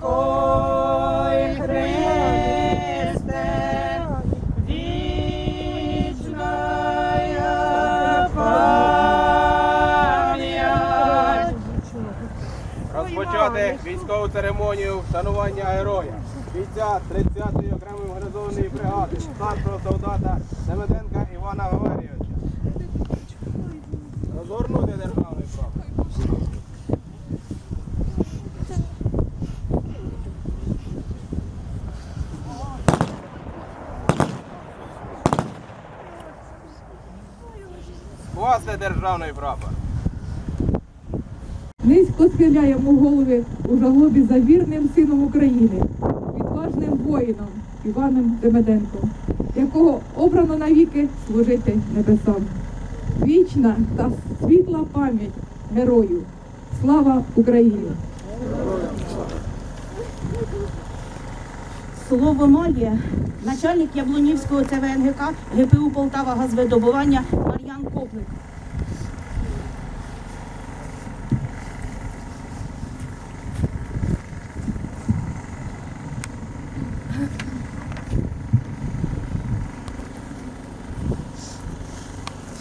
Ой, Христе, вічная пам'ять. Розпочати військову церемонію вшанування героя. Бійця 30-ї окремої мобілізованої бригади, старшого солдата Семеденка Івана Валерійовича. Розгорнути державний прапор. Скласти державний прапор. Низько схиляємо голови у жалобі за вірним сином України, відважним воїном Іваном Демеденком, якого обрано навіки служити небесам. Вічна та світла пам'ять герою. Слава Україні! Слово має начальник Яблунівського ЦВНГК ГПУ Полтава газвидобування Мар'ян Коплик.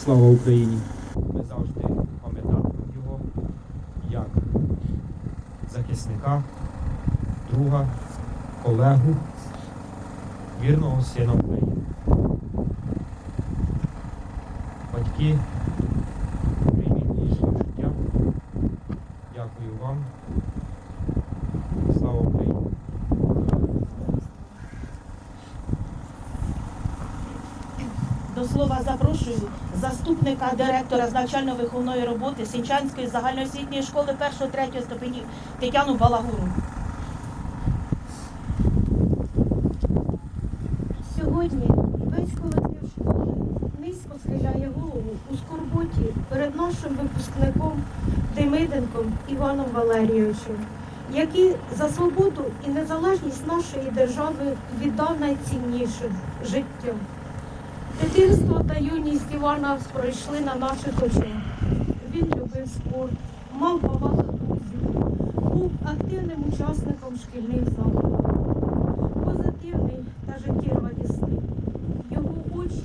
Слава Україні! Ми завжди пам'ятатимемо його як захисника, друга, колегу, вірного сина України. Батьки, прийміть їхнє життя. Дякую вам. Слава Україні! До слова запрошую заступника директора з навчально-виховної роботи Сінчанської загальноосвітньої школи 1-3 ступенів Тетяну Балагуру. Сьогодні весь колектив низько схиляє голову у скорботі перед нашим випускником Демиденком Іваном Валерійовичем, який за свободу і незалежність нашої держави віддав найцінніше життя. Дитинство та юність Івана пройшли на наших очах. Він любив спорт, мав багато друзів, був активним учасником шкільних заходів позитивний та життєрадісний. Очі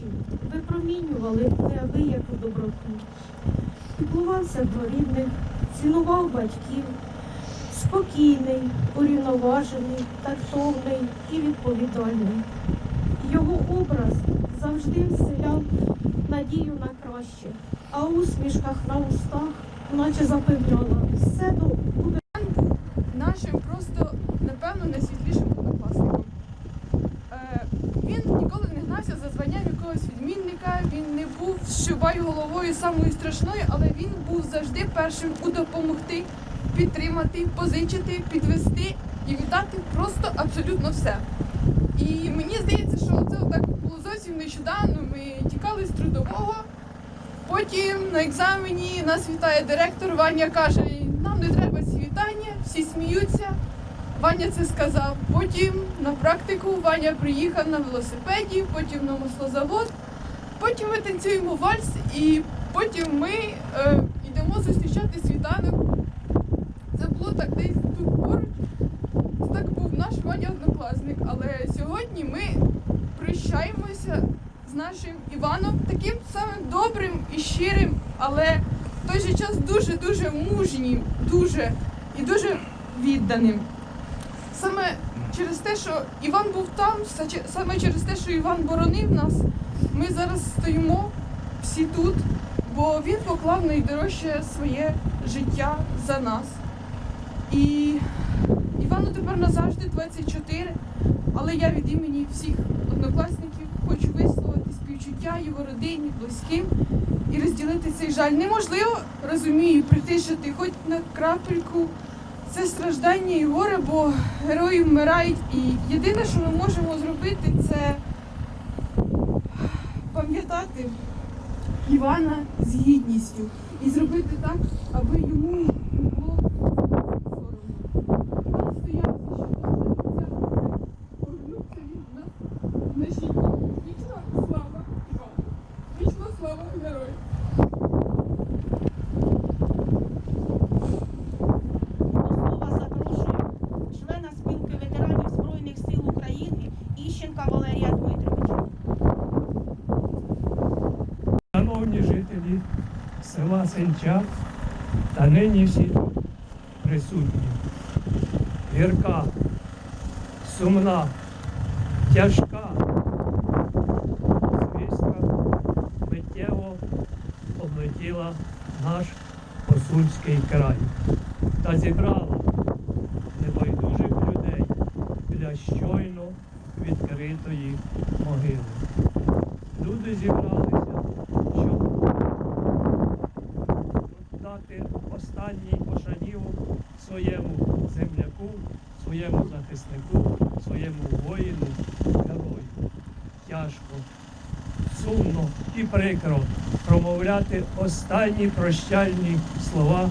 випромінювали неабияку доброту. Піклувався про рідних, цінував батьків, спокійний, урівноважений, тактовний і відповідальний. Його образ завжди вселяв надію на краще, а усмішках на устах, наче запевняла, все до- буде нашим просто, напевно, найсвітлішим однокласником. Е, він ніколи не гнався за званням якогось відмінника, він не був щубай головою самою страшною, але він був завжди першим у допомогти, підтримати, позичити, підвести і віддати просто абсолютно все. І мені здається, що це так було зовсім нещодавно. Ми тікали з трудового. Потім на екзамені нас вітає директор. Ваня каже, нам не треба ці вітання, всі сміються. Ваня це сказав. Потім на практику Ваня приїхав на велосипеді, потім на маслозавод. Потім ми танцюємо вальс, і потім ми е, йдемо зустрічати світанок. Це було так десь тут поруч. Так був наш Ваня однокласник. Але сьогодні ми прощаємося з нашим Іваном таким самим добрим і щирим, але в той же час дуже-дуже мужнім, дуже і дуже відданим. Саме через те, що Іван був там, саме через те, що Іван боронив нас, ми зараз стоїмо всі тут, бо він поклав найдорожче своє життя за нас. І Івану тепер назавжди 24, але я від імені всіх однокласників хочу висловити співчуття його родині, близьким і розділити цей жаль. Неможливо, розумію, притишити хоч на крапельку це страждання і горе, бо герої вмирають. І єдине, що ми можемо зробити, це пам'ятати Івана з гідністю і зробити так, аби йому не було соромно. Іван стояв за що повернувся від нас в наші дні. Вічна слава Івану! Вічна слава герою! До слова запрошую члена синча та нині всі присутні. Гірка, сумна, тяжка. Звістка миттєво облетіла наш Посульський край та зібрала небайдужих людей біля щойно відкритої могили. Люди зібралися, останній пошанів своєму земляку, своєму захиснику, своєму воїну, герою. Тяжко, сумно і прикро промовляти останні прощальні слова